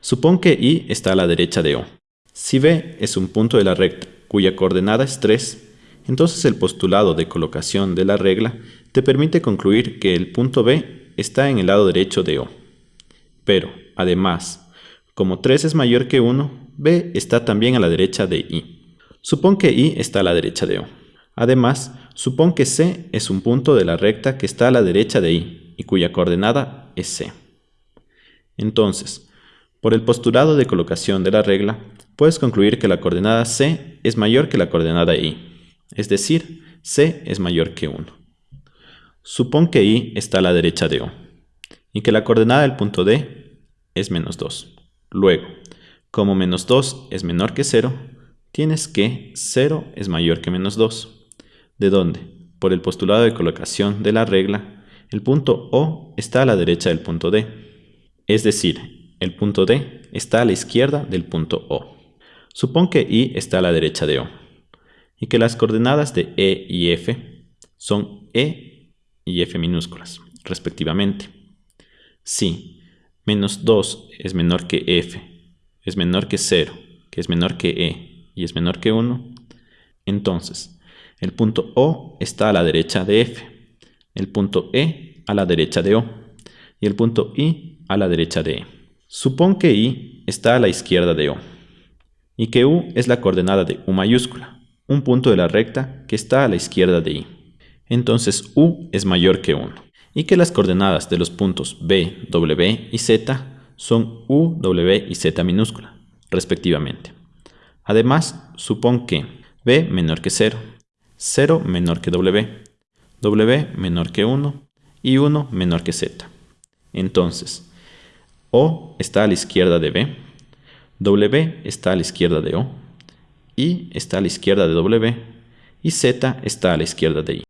Supón que I está a la derecha de O. Si B es un punto de la recta cuya coordenada es 3, entonces el postulado de colocación de la regla te permite concluir que el punto B está en el lado derecho de O. Pero, además, como 3 es mayor que 1, B está también a la derecha de I. Supón que I está a la derecha de O. Además, supón que C es un punto de la recta que está a la derecha de I y cuya coordenada es C. Entonces, por el postulado de colocación de la regla, puedes concluir que la coordenada C es mayor que la coordenada I, es decir, C es mayor que 1. Supón que I está a la derecha de O y que la coordenada del punto D es menos 2. Luego, como menos 2 es menor que 0, tienes que 0 es mayor que menos 2. ¿De dónde? Por el postulado de colocación de la regla, el punto O está a la derecha del punto D. Es decir, el punto D está a la izquierda del punto O. Supón que I está a la derecha de O y que las coordenadas de E y F son E y F minúsculas, respectivamente. Si menos 2 es menor que F, es menor que 0, que es menor que E y es menor que 1, entonces el punto O está a la derecha de F, el punto E a la derecha de O y el punto I a la derecha de E. Supón que I está a la izquierda de O y que U es la coordenada de U mayúscula, un punto de la recta que está a la izquierda de I. Entonces U es mayor que 1 y que las coordenadas de los puntos B, W y Z son U, W y Z minúscula, respectivamente. Además, supón que B menor que 0, 0 menor que W, W menor que 1 y 1 menor que Z. Entonces, O está a la izquierda de B, W está a la izquierda de O, I está a la izquierda de W y Z está a la izquierda de I.